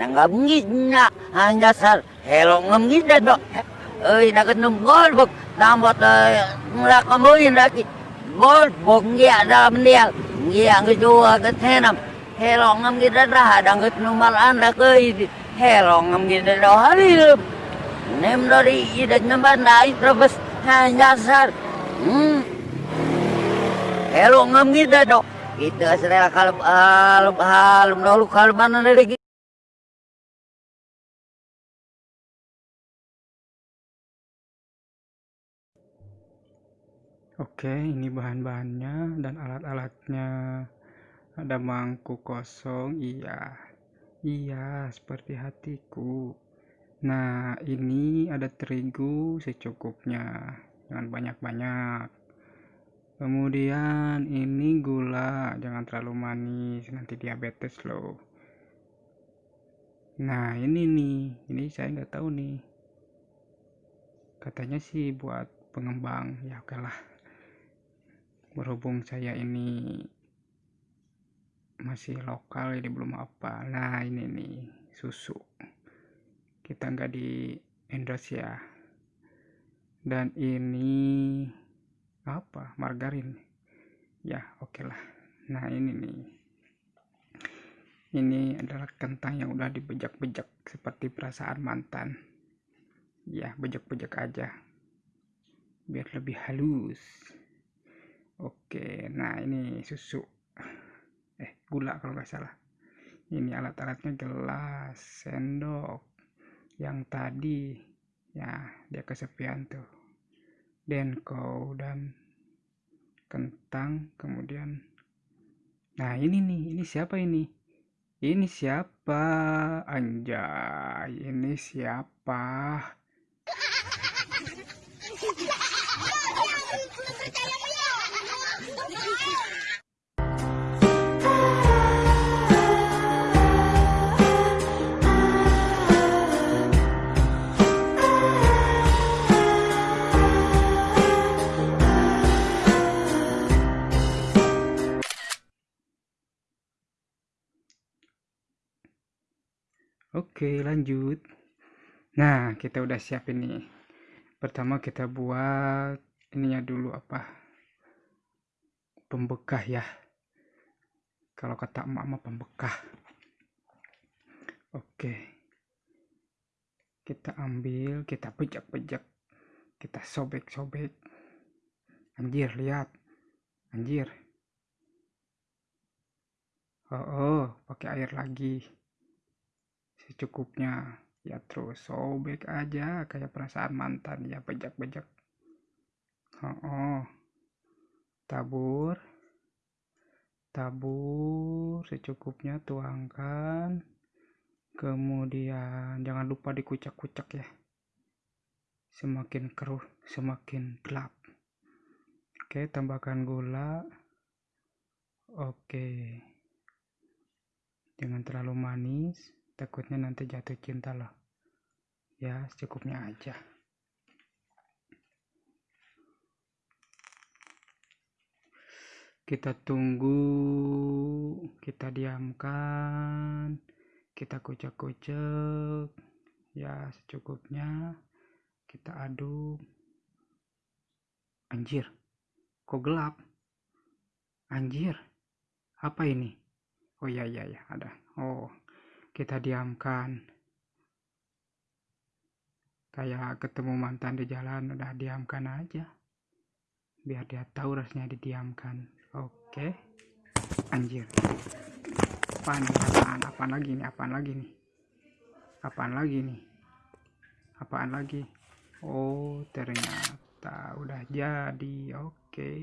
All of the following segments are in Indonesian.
nangamngidna anjasar helong ngamngidna do ơi na kan gol bok tambot ngla kamoy raki gol bok ngia da mendial ngia ke tenam helong ngamngidna dah dang ket numal anda ke helong ngamngidna do hari nem dari idak nambandai terus anjasar hmm helong ngamngidna do itu asal kalau halum halum dulu kalau mana dari Oke, ini bahan-bahannya dan alat-alatnya. Ada mangkuk kosong, iya. Iya, seperti hatiku. Nah, ini ada terigu secukupnya, jangan banyak-banyak. Kemudian ini gula, jangan terlalu manis, nanti diabetes loh. Nah, ini nih, ini saya nggak tahu nih. Katanya sih buat pengembang, ya oke lah berhubung saya ini masih lokal ini belum apa. Nah ini nih susu. Kita nggak di endorse ya. Dan ini apa? Margarin. Ya oke okay lah. Nah ini nih. Ini adalah kentang yang udah dibejak-bejak seperti perasaan mantan. Ya bejak-bejak aja. Biar lebih halus Oke, nah ini susu. Eh, gula kalau nggak salah. Ini alat-alatnya gelas, sendok. Yang tadi, ya dia kesepian tuh. Denko dan kentang, kemudian. Nah ini nih, ini siapa ini? Ini siapa? Anjay, ini siapa? Oke, lanjut. Nah, kita udah siap ini. Pertama kita buat ininya dulu apa? Pembekah ya. Kalau kata emak mah pembekah. Oke. Kita ambil, kita pejak-pejak. Kita sobek-sobek. Anjir, lihat. Anjir. Oh, oh pakai air lagi secukupnya. Ya terus sobek aja kayak perasaan mantan ya bejak-bejak. Oh, oh tabur. Tabur secukupnya tuangkan. Kemudian jangan lupa dikucak-kucak ya. Semakin keruh semakin gelap. Oke tambahkan gula. Oke. Jangan terlalu manis takutnya nanti jatuh cinta loh. Ya secukupnya aja. Kita tunggu kita diamkan kita kucek-kucek. Ya secukupnya. Kita aduk. Anjir kok gelap? Anjir apa ini? Oh iya iya ya ada. Oh kita diamkan. Kayak ketemu mantan di jalan udah diamkan aja. Biar dia tahu rasanya didiamkan. Oke. Anjir. Apaan apaan? Apaan lagi nih? Apaan lagi nih? Apaan lagi nih? Apaan lagi? Oh ternyata udah jadi. Oke.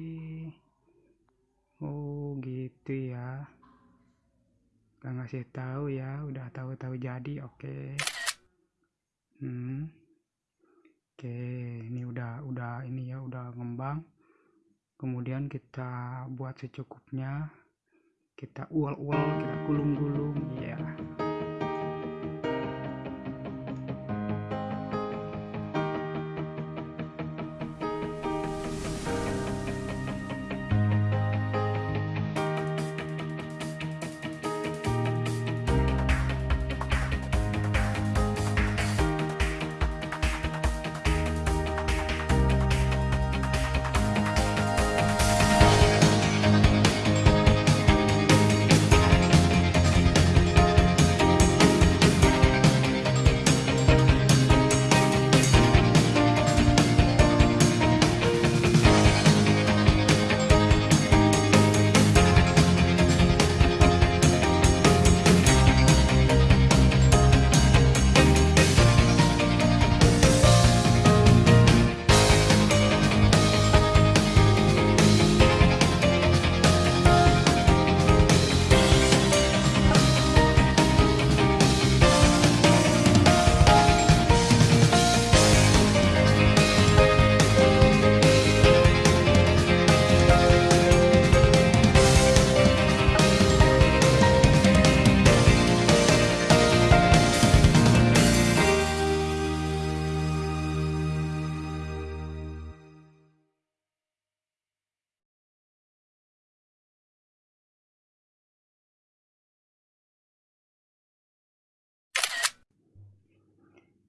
Oh gitu ya gak ngasih tahu ya udah tahu-tahu jadi oke okay. hmm oke okay. ini udah udah ini ya udah ngembang kemudian kita buat secukupnya kita ual-ual kita gulung-gulung ya yeah.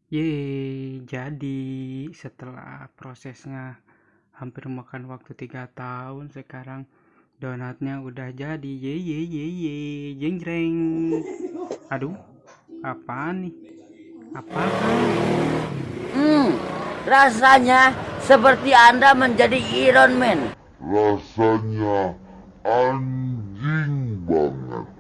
Yeay, jadi setelah prosesnya hampir makan waktu tiga tahun sekarang donatnya udah jadi. Ye ye ye ye jeng jeng aduh apaan nih? Apaan Hmm, rasanya seperti Anda menjadi Iron Man. rasanya anjing banget